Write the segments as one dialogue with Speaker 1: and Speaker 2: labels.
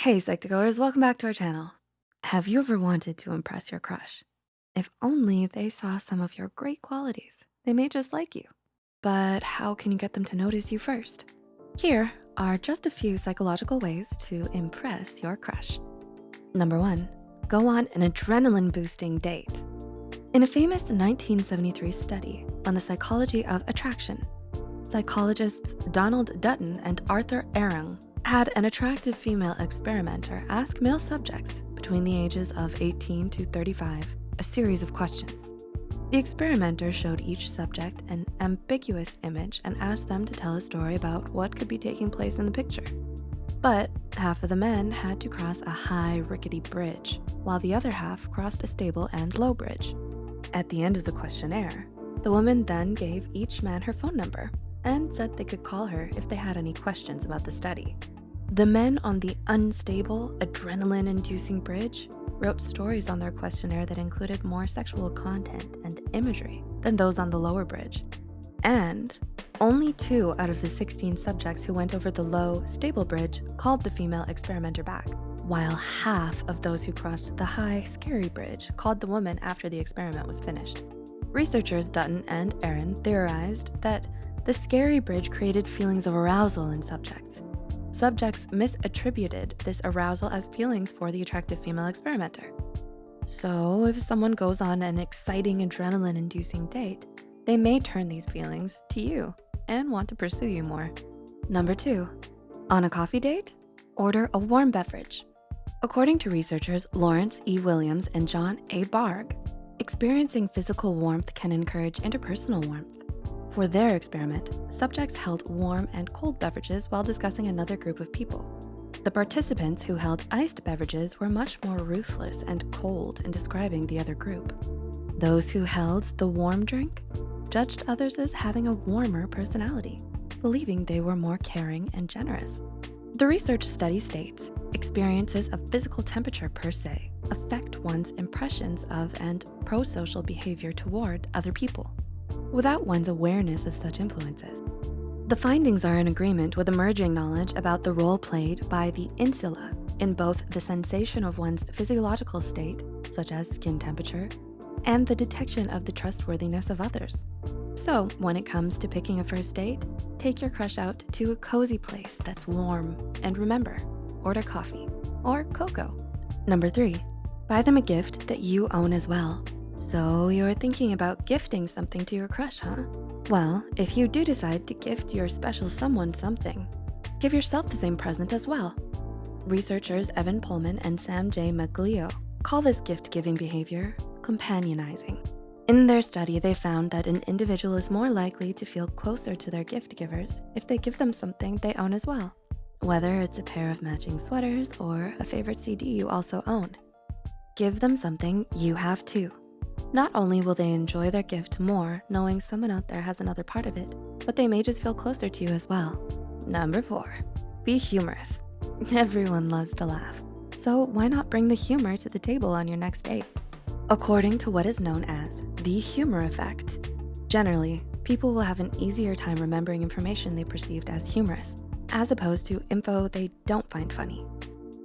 Speaker 1: Hey Psych2Goers, welcome back to our channel. Have you ever wanted to impress your crush? If only they saw some of your great qualities, they may just like you. But how can you get them to notice you first? Here are just a few psychological ways to impress your crush. Number one, go on an adrenaline boosting date. In a famous 1973 study on the psychology of attraction, psychologists Donald Dutton and Arthur Aron had an attractive female experimenter ask male subjects between the ages of 18 to 35 a series of questions. The experimenter showed each subject an ambiguous image and asked them to tell a story about what could be taking place in the picture. But half of the men had to cross a high rickety bridge, while the other half crossed a stable and low bridge. At the end of the questionnaire, the woman then gave each man her phone number and said they could call her if they had any questions about the study. The men on the unstable, adrenaline-inducing bridge wrote stories on their questionnaire that included more sexual content and imagery than those on the lower bridge. And only two out of the 16 subjects who went over the low, stable bridge called the female experimenter back, while half of those who crossed the high, scary bridge called the woman after the experiment was finished. Researchers Dutton and Aron theorized that the scary bridge created feelings of arousal in subjects, subjects misattributed this arousal as feelings for the attractive female experimenter. So if someone goes on an exciting adrenaline-inducing date, they may turn these feelings to you and want to pursue you more. Number two, on a coffee date, order a warm beverage. According to researchers Lawrence E. Williams and John A. Bargh, experiencing physical warmth can encourage interpersonal warmth. For their experiment, subjects held warm and cold beverages while discussing another group of people. The participants who held iced beverages were much more ruthless and cold in describing the other group. Those who held the warm drink judged others as having a warmer personality, believing they were more caring and generous. The research study states, experiences of physical temperature per se affect one's impressions of and pro-social behavior toward other people without one's awareness of such influences. The findings are in agreement with emerging knowledge about the role played by the insula in both the sensation of one's physiological state, such as skin temperature, and the detection of the trustworthiness of others. So when it comes to picking a first date, take your crush out to a cozy place that's warm. And remember, order coffee or cocoa. Number three, buy them a gift that you own as well. So you're thinking about gifting something to your crush, huh? Well, if you do decide to gift your special someone something, give yourself the same present as well. Researchers Evan Polman and Sam J. Maglio call this gift-giving behavior companionizing. In their study, they found that an individual is more likely to feel closer to their gift givers if they give them something they own as well, whether it's a pair of matching sweaters or a favorite CD you also own. Give them something you have too. Not only will they enjoy their gift more knowing someone out there has another part of it, but they may just feel closer to you as well. Number four, be humorous. Everyone loves to laugh. So why not bring the humor to the table on your next date? According to what is known as the humor effect, generally, people will have an easier time remembering information they perceived as humorous, as opposed to info they don't find funny.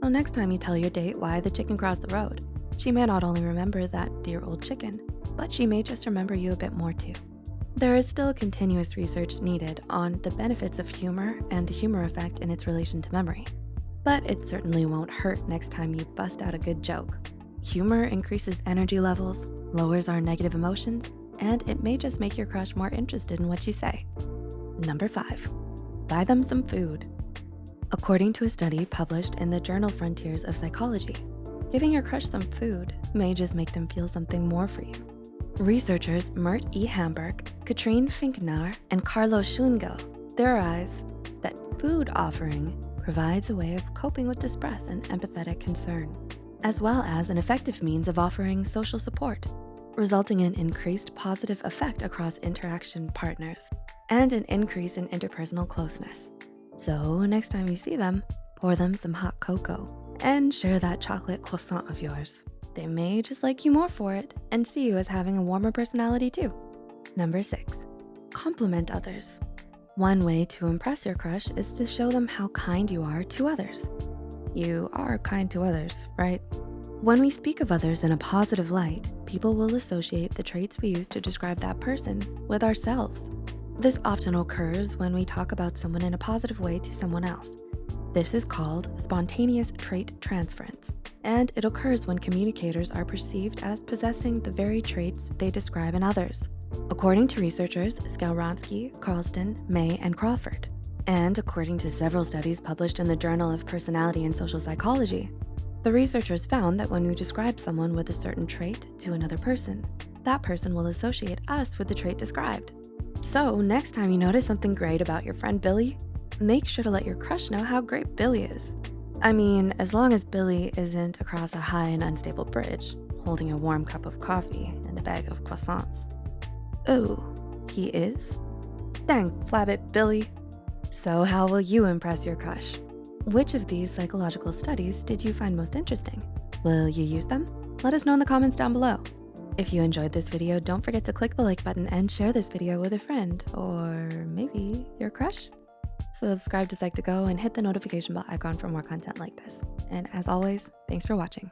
Speaker 1: So next time you tell your date why the chicken crossed the road, she may not only remember that dear old chicken, but she may just remember you a bit more too. There is still continuous research needed on the benefits of humor and the humor effect in its relation to memory. But it certainly won't hurt next time you bust out a good joke. Humor increases energy levels, lowers our negative emotions, and it may just make your crush more interested in what you say. Number five, buy them some food. According to a study published in the journal Frontiers of Psychology, Giving your crush some food may just make them feel something more for you. Researchers Mert E. Hamburg, Katrine Finkenauer, and Carlos Schuengel theorize that food offering provides a way of coping with distress and empathetic concern, as well as an effective means of offering social support, resulting in increased positive effect across interaction partners and an increase in interpersonal closeness. So next time you see them, pour them some hot cocoa and share that chocolate croissant of yours. They may just like you more for it and see you as having a warmer personality too. Number six, compliment others. One way to impress your crush is to show them how kind you are to others. You are kind to others, right? When we speak of others in a positive light, people will associate the traits we use to describe that person with ourselves. This often occurs when we talk about someone in a positive way to someone else. This is called spontaneous trait transference, and it occurs when communicators are perceived as possessing the very traits they describe in others. According to researchers Skowronski, Carlston, Mae, and Crawford, and according to several studies published in the Journal of Personality and Social Psychology, the researchers found that when we describe someone with a certain trait to another person, that person will associate us with the trait described. So next time you notice something great about your friend Billy, make sure to let your crush know how great Billy is. I mean, as long as Billy isn't across a high and unstable bridge, holding a warm cup of coffee and a bag of croissants. Oh, he is? Dang, flabbit Billy. So how will you impress your crush? Which of these psychological studies did you find most interesting? Will you use them? Let us know in the comments down below. If you enjoyed this video, don't forget to click the like button and share this video with a friend or maybe your crush. Subscribe to Psych2Go and hit the notification bell icon for more content like this. And as always, thanks for watching.